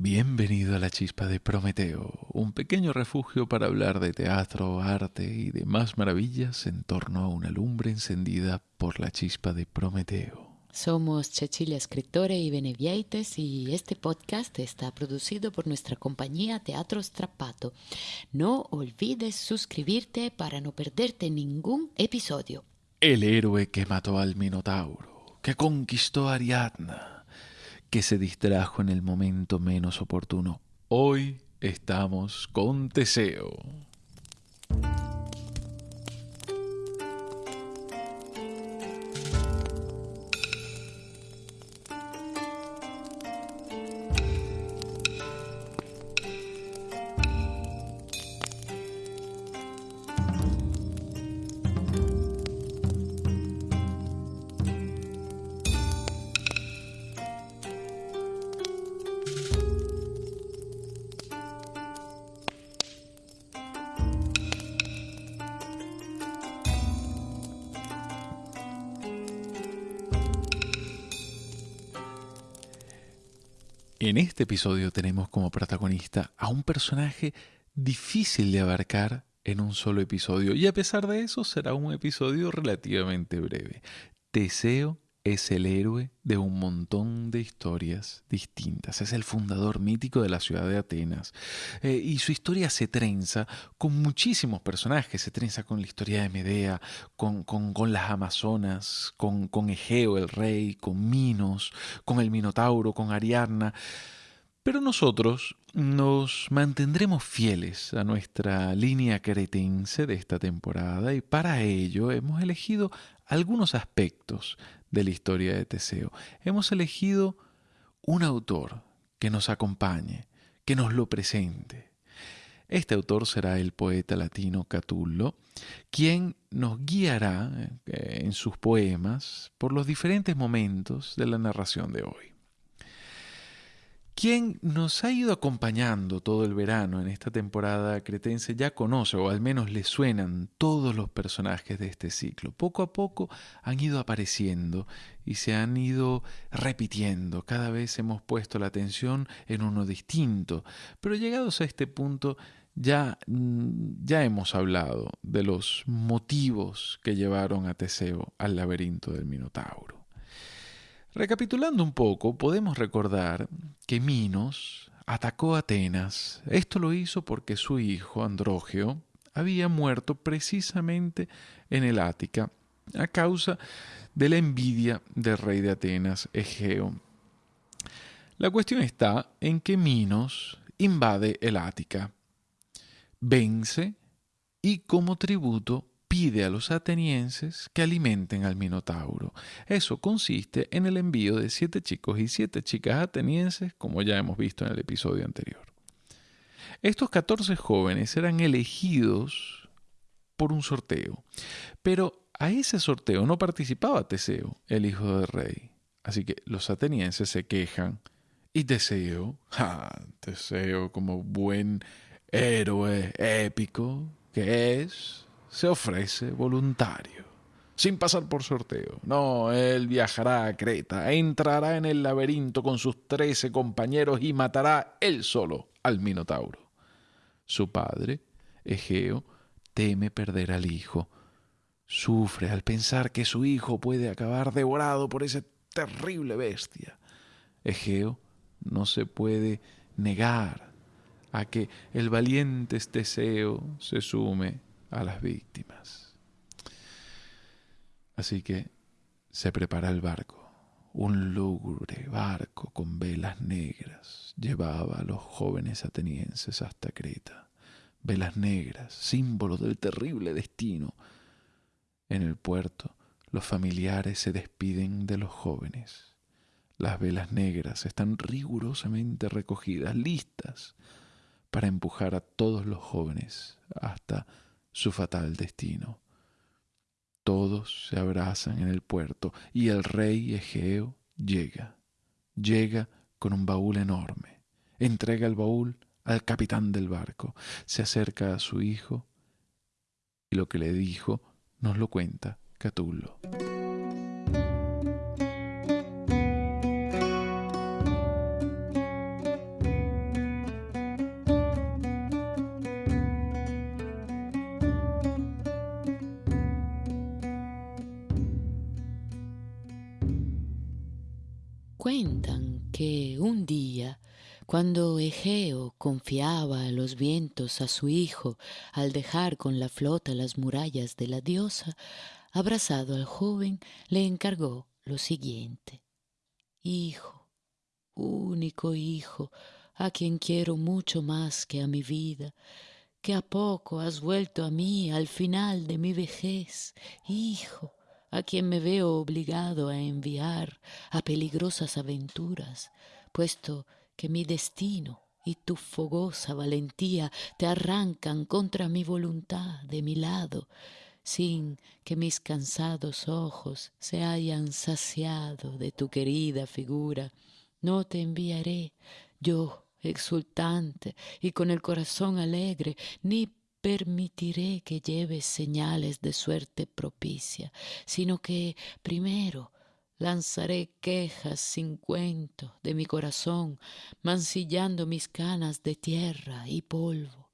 Bienvenido a la chispa de Prometeo, un pequeño refugio para hablar de teatro, arte y demás maravillas en torno a una lumbre encendida por la chispa de Prometeo. Somos Cecilia Escritore y Benevieites y este podcast está producido por nuestra compañía Teatro Strappato. No olvides suscribirte para no perderte ningún episodio. El héroe que mató al Minotauro, que conquistó a Ariadna que se distrajo en el momento menos oportuno. Hoy estamos con Teseo. En este episodio tenemos como protagonista a un personaje difícil de abarcar en un solo episodio y a pesar de eso será un episodio relativamente breve. Teseo es el héroe de un montón de historias distintas. Es el fundador mítico de la ciudad de Atenas. Eh, y su historia se trenza con muchísimos personajes. Se trenza con la historia de Medea, con, con, las Amazonas, con, con Egeo el rey, con Minos, con el Minotauro, con Ariadna. Pero nosotros nos mantendremos fieles a nuestra línea cretense de esta temporada y para ello hemos elegido algunos aspectos de la historia de Teseo. Hemos elegido un autor que nos acompañe, que nos lo presente. Este autor será el poeta latino Catullo, quien nos guiará eh, en sus poemas por los diferentes momentos de la narración de hoy. Quien nos ha ido acompañando todo el verano en esta temporada cretense ya conoce, o al menos le suenan todos los personajes de este ciclo. Poco a poco han ido apareciendo y se han ido repitiendo. Cada vez hemos puesto la atención en uno distinto. Pero llegados a este punto ya, mm, ya hemos hablado de los motivos que llevaron a Teseo al laberinto del Minotauro. Recapitulando un poco, podemos recordar que Minos atacó a Atenas. Esto lo hizo porque su hijo, Andrógeo, había muerto precisamente en el Ática a causa de la envidia del rey de Atenas, Egeo. La cuestión está en que Minos invade el Ática, vence y como tributo pide a los atenienses que alimenten al Minotauro. Eso consiste en el envío de siete chicos y siete chicas atenienses, como ya hemos visto en el episodio anterior. Estos 14 jóvenes eran elegidos por un sorteo, pero a ese sorteo no participaba Teseo, el hijo del rey. Así que los atenienses se quejan y Teseo, ja, Teseo como buen héroe épico que es, se ofrece voluntario, sin pasar por sorteo. No, él viajará a Creta, entrará en el laberinto con sus trece compañeros y matará él solo al Minotauro. Su padre, Egeo, teme perder al hijo. Sufre al pensar que su hijo puede acabar devorado por esa terrible bestia. Egeo no se puede negar a que el valiente Teseo se sume a las víctimas. Así que se prepara el barco. Un lúgubre barco con velas negras llevaba a los jóvenes atenienses hasta Creta. Velas negras, símbolo del terrible destino. En el puerto, los familiares se despiden de los jóvenes. Las velas negras están rigurosamente recogidas, listas para empujar a todos los jóvenes hasta su fatal destino. Todos se abrazan en el puerto y el rey Egeo llega. Llega con un baúl enorme. Entrega el baúl al capitán del barco. Se acerca a su hijo y lo que le dijo nos lo cuenta Catulo. Cuando Egeo confiaba a los vientos a su hijo al dejar con la flota las murallas de la diosa, abrazado al joven, le encargó lo siguiente. Hijo, único hijo, a quien quiero mucho más que a mi vida, que a poco has vuelto a mí al final de mi vejez, hijo, a quien me veo obligado a enviar a peligrosas aventuras, puesto que mi destino y tu fogosa valentía te arrancan contra mi voluntad de mi lado, sin que mis cansados ojos se hayan saciado de tu querida figura. No te enviaré yo exultante y con el corazón alegre, ni permitiré que lleves señales de suerte propicia, sino que primero lanzaré quejas sin cuento de mi corazón, mancillando mis canas de tierra y polvo,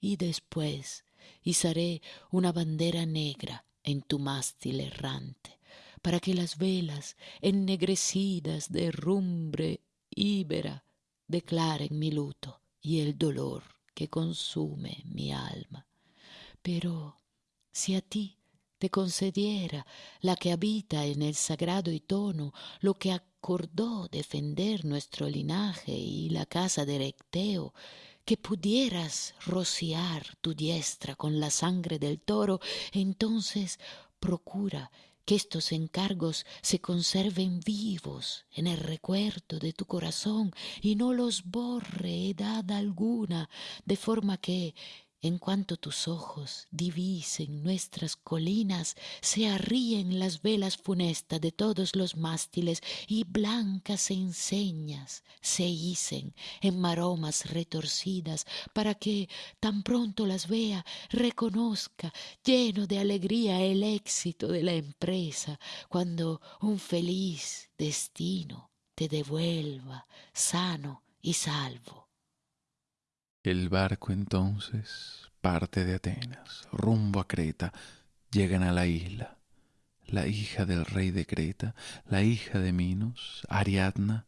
y después izaré una bandera negra en tu mástil errante, para que las velas ennegrecidas de rumbre íbera declaren mi luto y el dolor que consume mi alma. Pero si a ti concediera la que habita en el sagrado y tono lo que acordó defender nuestro linaje y la casa de Recteo, que pudieras rociar tu diestra con la sangre del toro, entonces procura que estos encargos se conserven vivos en el recuerdo de tu corazón y no los borre edad alguna, de forma que en cuanto tus ojos divisen nuestras colinas, se arríen las velas funestas de todos los mástiles y blancas enseñas se hicen en maromas retorcidas para que tan pronto las vea reconozca lleno de alegría el éxito de la empresa cuando un feliz destino te devuelva sano y salvo. El barco entonces parte de Atenas, rumbo a Creta, llegan a la isla. La hija del rey de Creta, la hija de Minos, Ariadna,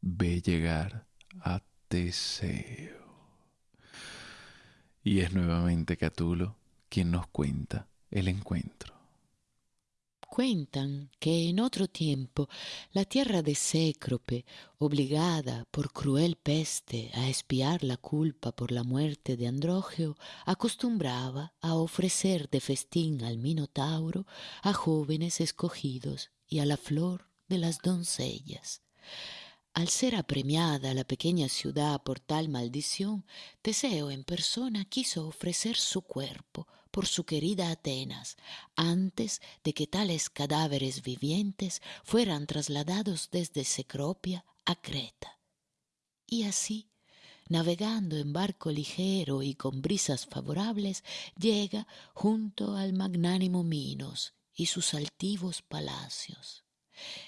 ve llegar a Teseo. Y es nuevamente Catulo quien nos cuenta el encuentro. Cuentan que en otro tiempo la tierra de Cécrope, obligada por cruel peste a espiar la culpa por la muerte de Andrógeo, acostumbraba a ofrecer de festín al Minotauro a jóvenes escogidos y a la flor de las doncellas. Al ser apremiada la pequeña ciudad por tal maldición, Teseo en persona quiso ofrecer su cuerpo por su querida Atenas, antes de que tales cadáveres vivientes fueran trasladados desde Secropia a Creta. Y así, navegando en barco ligero y con brisas favorables, llega junto al magnánimo Minos y sus altivos palacios.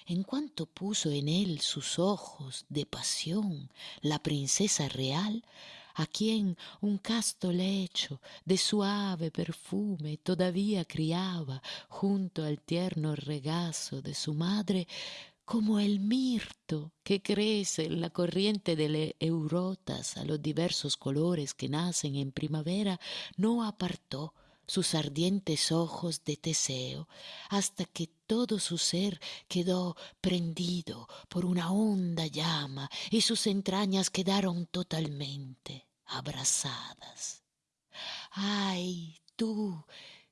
En cuanto puso en él sus ojos de pasión la princesa real, a quien un casto lecho de suave perfume todavía criaba junto al tierno regazo de su madre, como el mirto que crece en la corriente de eurotas a los diversos colores que nacen en primavera, no apartó sus ardientes ojos de Teseo, hasta que todo su ser quedó prendido por una honda llama y sus entrañas quedaron totalmente abrazadas. Ay, tú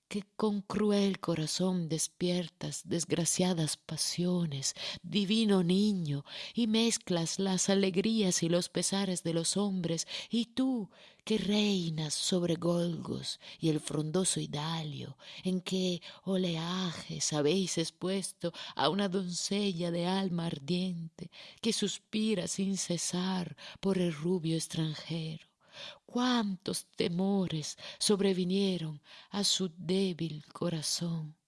que con cruel corazón despiertas desgraciadas pasiones, divino niño, y mezclas las alegrías y los pesares de los hombres, y tú que reinas sobre Golgos y el frondoso Idalio, en que oleajes habéis expuesto a una doncella de alma ardiente, que suspira sin cesar por el rubio extranjero cuántos temores sobrevinieron a su débil corazón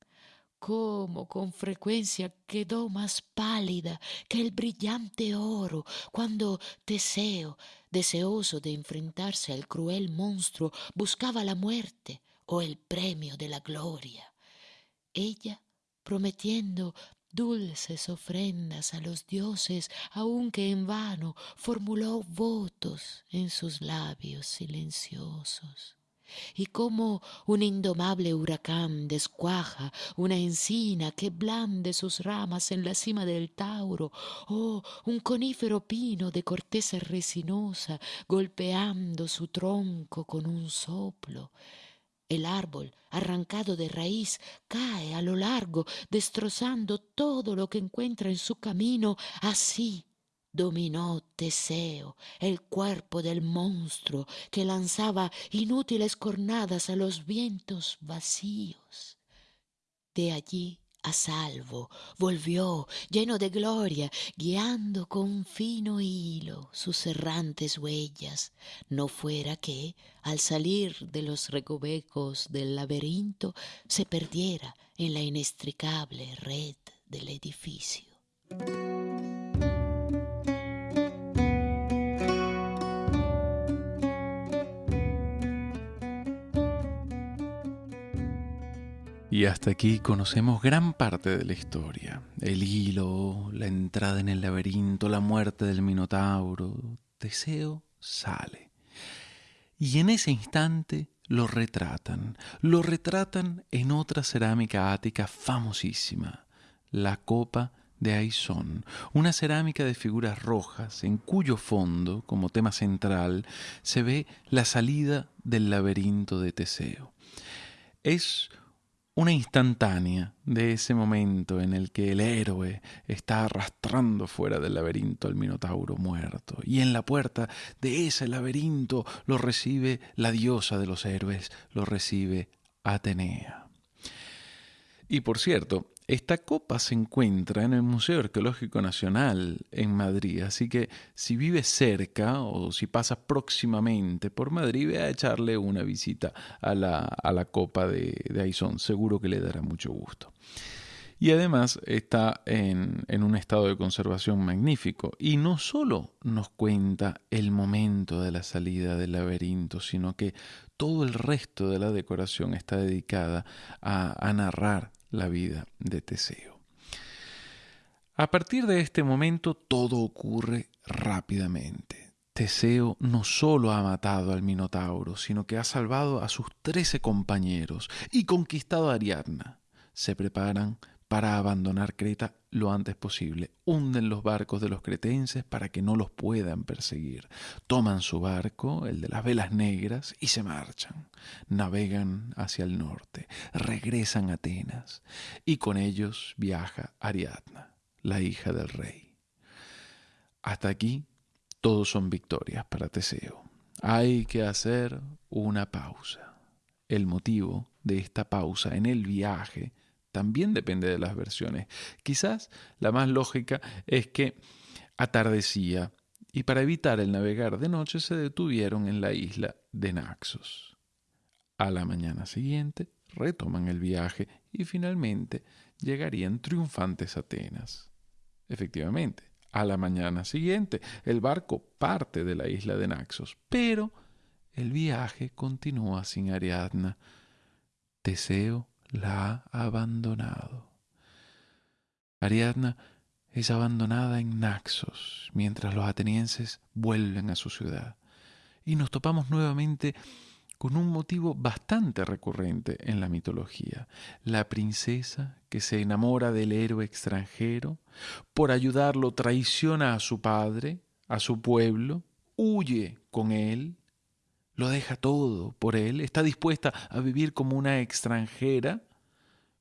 cómo con frecuencia quedó más pálida que el brillante oro cuando Teseo, deseoso de enfrentarse al cruel monstruo, buscaba la muerte o el premio de la gloria. Ella, prometiendo dulces ofrendas a los dioses, aunque en vano formuló votos en sus labios silenciosos y como un indomable huracán descuaja una encina que blande sus ramas en la cima del Tauro, o un conífero pino de corteza resinosa golpeando su tronco con un soplo. El árbol, arrancado de raíz, cae a lo largo, destrozando todo lo que encuentra en su camino, así dominó Teseo el cuerpo del monstruo que lanzaba inútiles cornadas a los vientos vacíos. De allí a salvo volvió lleno de gloria, guiando con fino hilo sus errantes huellas, no fuera que, al salir de los recovecos del laberinto, se perdiera en la inextricable red del edificio. Y hasta aquí conocemos gran parte de la historia. El hilo, la entrada en el laberinto, la muerte del Minotauro. Teseo sale. Y en ese instante lo retratan. Lo retratan en otra cerámica ática famosísima, la copa de Aizón, una cerámica de figuras rojas en cuyo fondo, como tema central, se ve la salida del laberinto de Teseo. Es una instantánea de ese momento en el que el héroe está arrastrando fuera del laberinto al Minotauro muerto, y en la puerta de ese laberinto lo recibe la diosa de los héroes, lo recibe Atenea. Y por cierto, esta copa se encuentra en el Museo Arqueológico Nacional en Madrid, así que si vives cerca o si pasas próximamente por Madrid, ve a echarle una visita a la, copa de, de Aizón, seguro que le dará mucho gusto. Y además está en, en, un estado de conservación magnífico. Y no solo nos cuenta el momento de la salida del laberinto, sino que todo el resto de la decoración está dedicada a, a narrar la vida de Teseo. A partir de este momento todo ocurre rápidamente. Teseo no solo ha matado al Minotauro, sino que ha salvado a sus trece compañeros y conquistado a Ariadna. Se preparan para abandonar Creta lo antes posible. Hunden los barcos de los cretenses para que no los puedan perseguir. Toman su barco, el de las velas negras, y se marchan. Navegan hacia el norte, regresan a Atenas, y con ellos viaja Ariadna, la hija del rey. Hasta aquí todos son victorias para Teseo. Hay que hacer una pausa. El motivo de esta pausa en el viaje también depende de las versiones. Quizás la más lógica es que atardecía y para evitar el navegar de noche se detuvieron en la isla de Naxos. A la mañana siguiente retoman el viaje y finalmente llegarían triunfantes a Atenas. Efectivamente, a la mañana siguiente el barco parte de la isla de Naxos, pero el viaje continúa sin Ariadna. Teseo la ha abandonado. Ariadna es abandonada en Naxos mientras los atenienses vuelven a su ciudad. Y nos topamos nuevamente con un motivo bastante recurrente en la mitología, la princesa que se enamora del héroe extranjero, por ayudarlo traiciona a su padre, a su pueblo, huye con él lo deja todo por él, está dispuesta a vivir como una extranjera,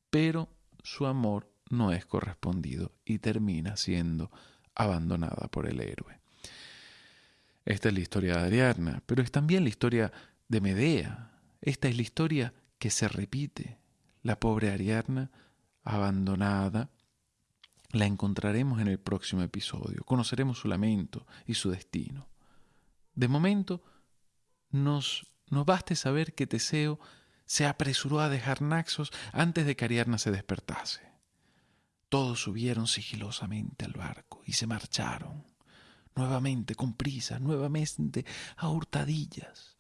pero su amor no es correspondido y termina siendo abandonada por el héroe. Esta es la historia de Ariadna, pero es también la historia de Medea. Esta es la historia que se repite. La pobre Ariadna, abandonada, la encontraremos en el próximo episodio. Conoceremos su lamento y su destino. De momento, nos, nos baste saber que Teseo se apresuró a dejar Naxos antes de que Ariadna se despertase. Todos subieron sigilosamente al barco y se marcharon, nuevamente con prisa, nuevamente a hurtadillas.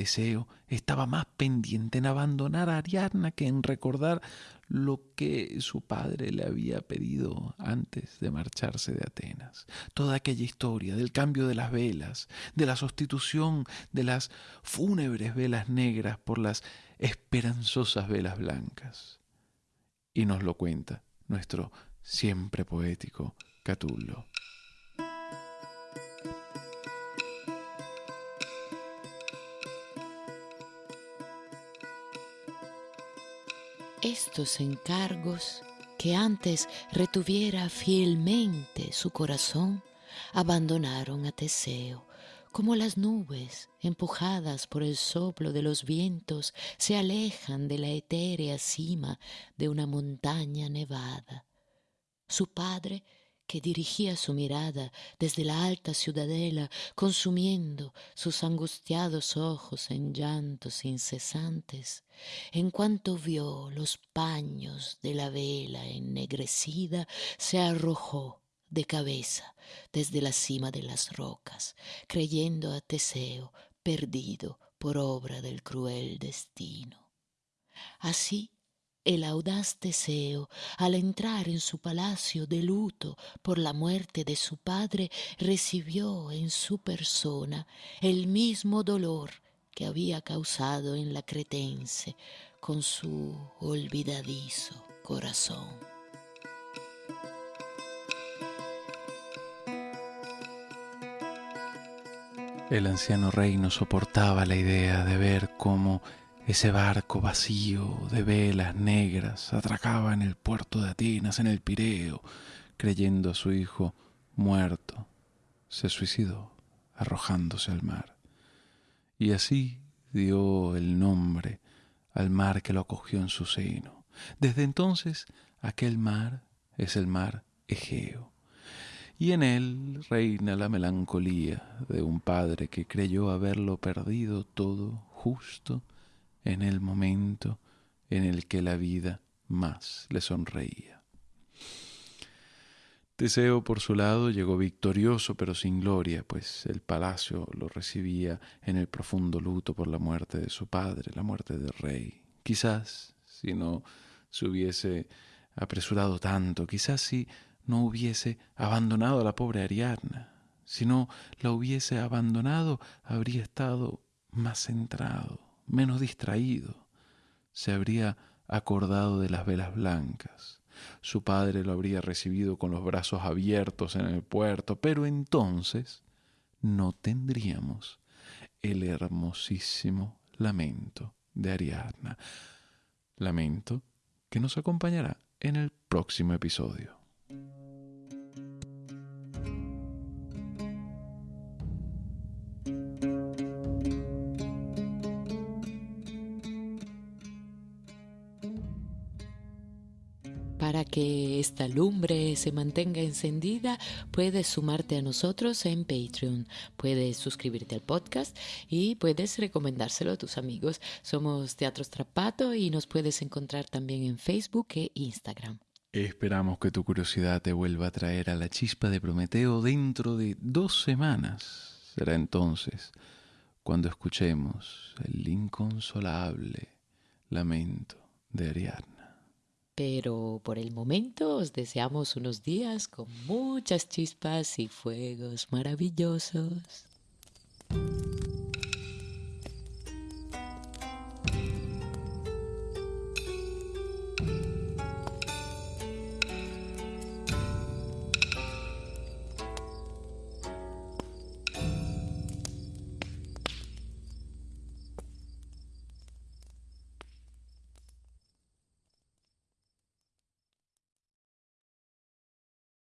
Teseo estaba más pendiente en abandonar a Ariadna que en recordar lo que su padre le había pedido antes de marcharse de Atenas. Toda aquella historia del cambio de las velas, de la sustitución de las fúnebres velas negras por las esperanzosas velas blancas. Y nos lo cuenta nuestro siempre poético Catullo. Estos encargos que antes retuviera fielmente su corazón, abandonaron a Teseo, como las nubes, empujadas por el soplo de los vientos, se alejan de la etérea cima de una montaña nevada. Su padre que dirigía su mirada desde la alta ciudadela, consumiendo sus angustiados ojos en llantos incesantes, en cuanto vio los paños de la vela ennegrecida, se arrojó de cabeza desde la cima de las rocas, creyendo a Teseo perdido por obra del cruel destino. Así el audaz Teseo, al entrar en su palacio de luto por la muerte de su padre, recibió en su persona el mismo dolor que había causado en la cretense con su olvidadizo corazón. El anciano rey no soportaba la idea de ver cómo ese barco vacío de velas negras atracaba en el puerto de Atenas, en el Pireo, creyendo a su hijo muerto. Se suicidó, arrojándose al mar. Y así dio el nombre al mar que lo acogió en su seno. Desde entonces aquel mar es el mar Egeo. Y en él reina la melancolía de un padre que creyó haberlo perdido todo justo en el momento en el que la vida más le sonreía. Teseo, por su lado, llegó victorioso pero sin gloria, pues el palacio lo recibía en el profundo luto por la muerte de su padre, la muerte del rey. Quizás si no se hubiese apresurado tanto, quizás si no hubiese abandonado a la pobre Ariadna, si no la hubiese abandonado, habría estado más centrado, menos distraído, se habría acordado de las velas blancas. Su padre lo habría recibido con los brazos abiertos en el puerto, pero entonces no tendríamos el hermosísimo lamento de Ariadna. Lamento que nos acompañará en el próximo episodio. Que esta lumbre se mantenga encendida, puedes sumarte a nosotros en Patreon, puedes suscribirte al podcast y puedes recomendárselo a tus amigos. Somos Teatro Strapato y nos puedes encontrar también en Facebook e Instagram. Esperamos que tu curiosidad te vuelva a traer a la chispa de Prometeo dentro de dos semanas. Será entonces cuando escuchemos el inconsolable lamento de Ariadna. Pero por el momento os deseamos unos días con muchas chispas y fuegos maravillosos.